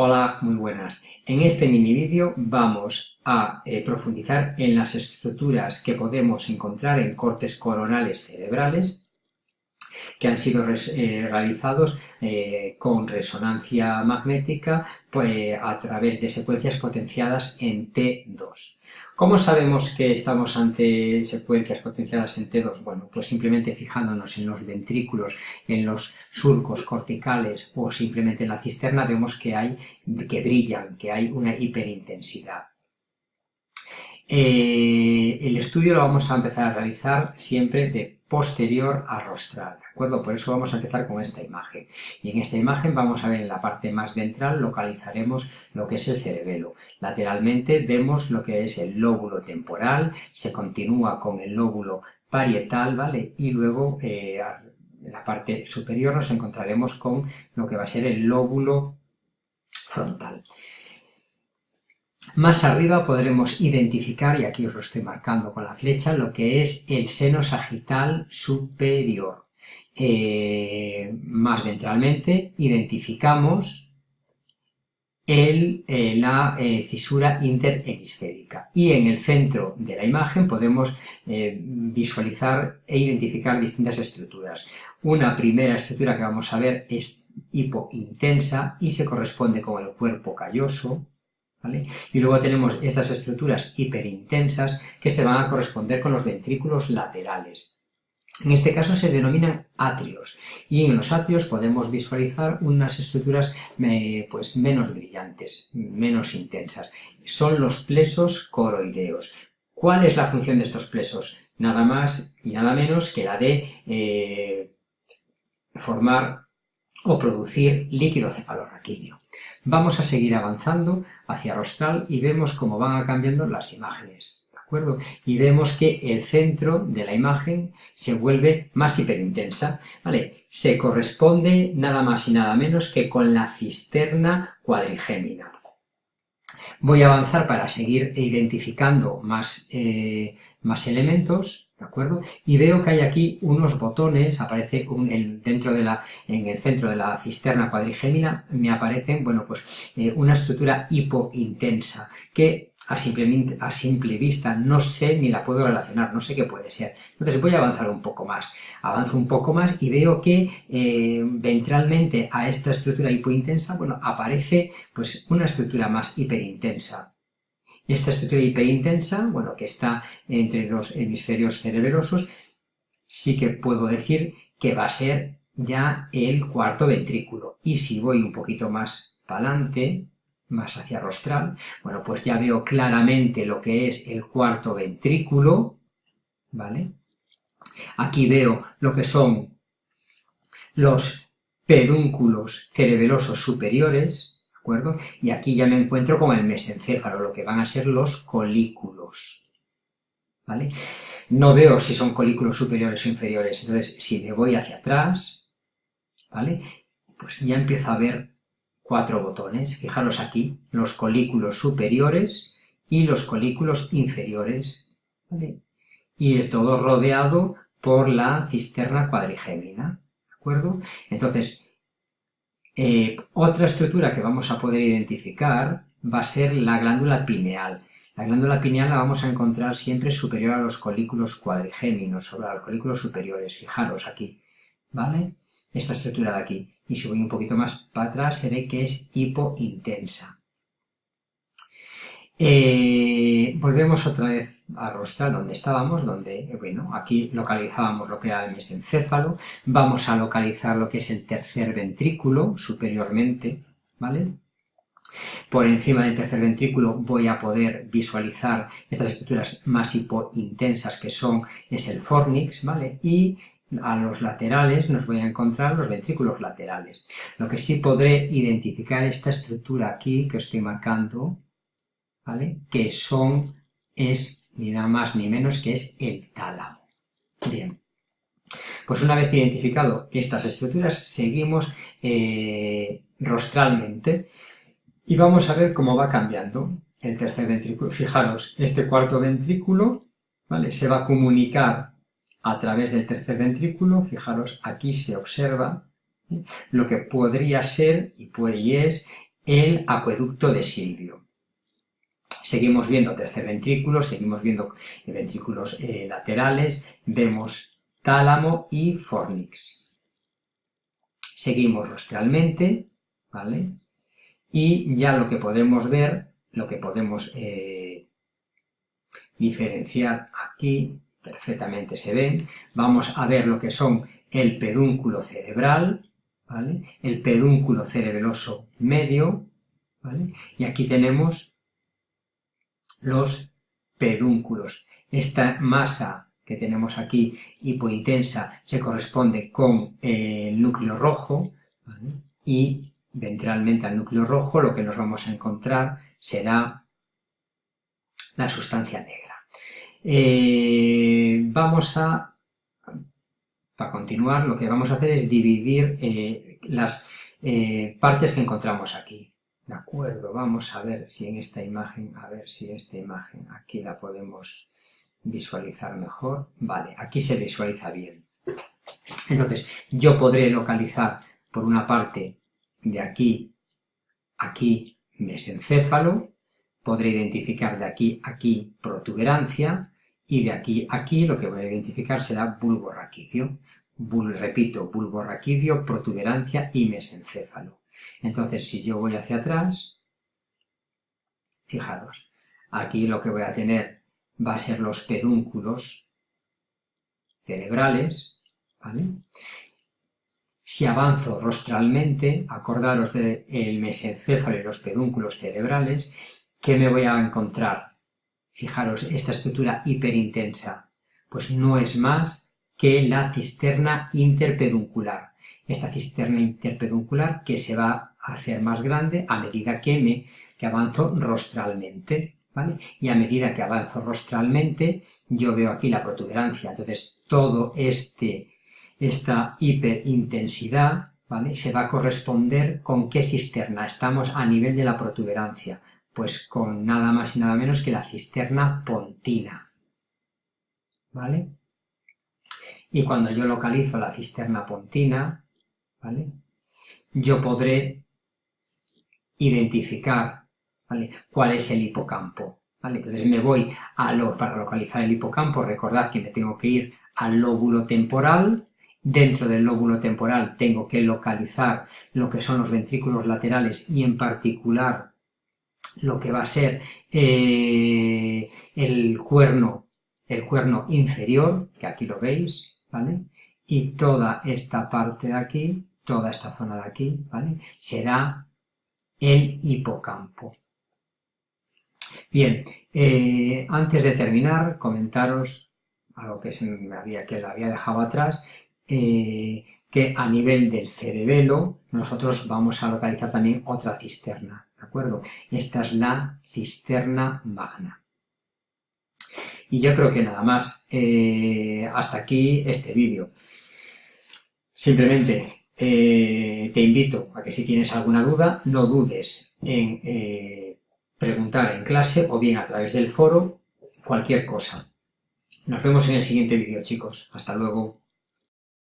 Hola, muy buenas. En este mini vídeo vamos a eh, profundizar en las estructuras que podemos encontrar en cortes coronales cerebrales que han sido eh, realizados eh, con resonancia magnética pues, a través de secuencias potenciadas en T2. ¿Cómo sabemos que estamos ante secuencias potenciadas en T2? Bueno, pues simplemente fijándonos en los ventrículos, en los surcos corticales o simplemente en la cisterna vemos que hay, que brillan, que hay una hiperintensidad. Eh, el estudio lo vamos a empezar a realizar siempre de posterior a rostral, ¿de acuerdo? Por eso vamos a empezar con esta imagen. Y en esta imagen vamos a ver en la parte más ventral, localizaremos lo que es el cerebelo. Lateralmente vemos lo que es el lóbulo temporal, se continúa con el lóbulo parietal, ¿vale? Y luego eh, en la parte superior nos encontraremos con lo que va a ser el lóbulo frontal. Más arriba podremos identificar, y aquí os lo estoy marcando con la flecha, lo que es el seno sagital superior. Eh, más ventralmente identificamos el, eh, la eh, cisura interhemisférica. Y en el centro de la imagen podemos visualizar e identificar distintas estructuras. Una primera estructura que vamos a ver es hipointensa y se corresponde con el cuerpo calloso, y luego tenemos estas estructuras hiperintensas que se van a corresponder con los ventrículos laterales. En este caso se denominan atrios y en los atrios podemos visualizar unas estructuras pues, menos brillantes, menos intensas. Son los plesos coroideos. ¿Cuál es la función de estos plesos? Nada más y nada menos que la de eh, formar o producir líquido cefalorraquídeo. Vamos a seguir avanzando hacia rostral y vemos cómo van cambiando las imágenes, ¿de acuerdo? Y vemos que el centro de la imagen se vuelve más hiperintensa, ¿vale? Se corresponde nada más y nada menos que con la cisterna cuadrigémina. Voy a avanzar para seguir identificando más, eh, más elementos, ¿de acuerdo? Y veo que hay aquí unos botones, aparece dentro de la, en el centro de la cisterna cuadrigémina, me aparecen, bueno, pues eh, una estructura hipointensa, que a simple, a simple vista no sé ni la puedo relacionar, no sé qué puede ser. Entonces voy a avanzar un poco más. Avanzo un poco más y veo que eh, ventralmente a esta estructura hipointensa, bueno, aparece pues una estructura más hiperintensa. Esta estructura hiperintensa, bueno, que está entre los hemisferios cerebrosos, sí que puedo decir que va a ser ya el cuarto ventrículo. Y si voy un poquito más para adelante, más hacia rostral, bueno, pues ya veo claramente lo que es el cuarto ventrículo, ¿vale? Aquí veo lo que son los pedúnculos cerebelosos superiores, y aquí ya me encuentro con el mesencéfalo, lo que van a ser los colículos, ¿vale? No veo si son colículos superiores o inferiores, entonces si me voy hacia atrás, ¿vale? Pues ya empiezo a ver cuatro botones, fijaros aquí, los colículos superiores y los colículos inferiores, ¿vale? Y es todo rodeado por la cisterna cuadrigémina, ¿de acuerdo? Entonces, eh, otra estructura que vamos a poder identificar va a ser la glándula pineal. La glándula pineal la vamos a encontrar siempre superior a los colículos cuadrigéminos, sobre los colículos superiores, fijaros aquí, ¿vale? Esta estructura de aquí. Y si voy un poquito más para atrás se ve que es hipointensa. Eh, volvemos otra vez a rostral donde estábamos, donde, eh, bueno, aquí localizábamos lo que era el mesencéfalo, vamos a localizar lo que es el tercer ventrículo superiormente, ¿vale? Por encima del tercer ventrículo voy a poder visualizar estas estructuras más hipointensas que son, es el fornix, ¿vale? Y a los laterales nos voy a encontrar los ventrículos laterales. Lo que sí podré identificar esta estructura aquí que estoy marcando, que son, es ni nada más ni menos que es el tálamo. Bien. Pues una vez identificado estas estructuras, seguimos eh, rostralmente y vamos a ver cómo va cambiando el tercer ventrículo. Fijaros, este cuarto ventrículo ¿vale? se va a comunicar a través del tercer ventrículo. Fijaros, aquí se observa lo que podría ser y, puede, y es el acueducto de Silvio. Seguimos viendo tercer ventrículo, seguimos viendo ventrículos eh, laterales, vemos tálamo y fornix. Seguimos rostralmente, ¿vale? Y ya lo que podemos ver, lo que podemos eh, diferenciar aquí, perfectamente se ven, vamos a ver lo que son el pedúnculo cerebral, ¿vale? el pedúnculo cerebeloso medio, ¿vale? y aquí tenemos los pedúnculos. Esta masa que tenemos aquí hipointensa se corresponde con el núcleo rojo y ventralmente al núcleo rojo lo que nos vamos a encontrar será la sustancia negra. Eh, vamos a, para continuar, lo que vamos a hacer es dividir eh, las eh, partes que encontramos aquí. De acuerdo, vamos a ver si en esta imagen, a ver si esta imagen aquí la podemos visualizar mejor. Vale, aquí se visualiza bien. Entonces, yo podré localizar por una parte de aquí, aquí, mesencéfalo, podré identificar de aquí aquí protuberancia, y de aquí aquí lo que voy a identificar será bulbo raquídeo. repito, bulbo raquídeo, protuberancia y mesencéfalo. Entonces, si yo voy hacia atrás, fijaros, aquí lo que voy a tener va a ser los pedúnculos cerebrales, ¿vale? Si avanzo rostralmente, acordaros del mesencéfalo y los pedúnculos cerebrales, ¿qué me voy a encontrar? Fijaros, esta estructura hiperintensa, pues no es más que la cisterna interpeduncular esta cisterna interpeduncular que se va a hacer más grande a medida que, me, que avanzo rostralmente. ¿vale? Y a medida que avanzo rostralmente, yo veo aquí la protuberancia. Entonces, todo este, esta hiperintensidad ¿vale? se va a corresponder con qué cisterna. Estamos a nivel de la protuberancia, pues con nada más y nada menos que la cisterna pontina. ¿Vale? Y cuando yo localizo la cisterna pontina, ¿vale? Yo podré identificar, ¿vale? Cuál es el hipocampo, ¿vale? Entonces me voy a lo, para localizar el hipocampo, recordad que me tengo que ir al lóbulo temporal, dentro del lóbulo temporal tengo que localizar lo que son los ventrículos laterales y en particular lo que va a ser eh, el cuerno, el cuerno inferior, que aquí lo veis, ¿vale? Y toda esta parte de aquí toda esta zona de aquí, ¿vale? Será el hipocampo. Bien, eh, antes de terminar, comentaros algo que, se me había, que lo había dejado atrás, eh, que a nivel del cerebelo nosotros vamos a localizar también otra cisterna, ¿de acuerdo? Esta es la cisterna magna. Y yo creo que nada más, eh, hasta aquí este vídeo. Simplemente eh, te invito a que si tienes alguna duda, no dudes en eh, preguntar en clase o bien a través del foro cualquier cosa. Nos vemos en el siguiente vídeo, chicos. Hasta luego.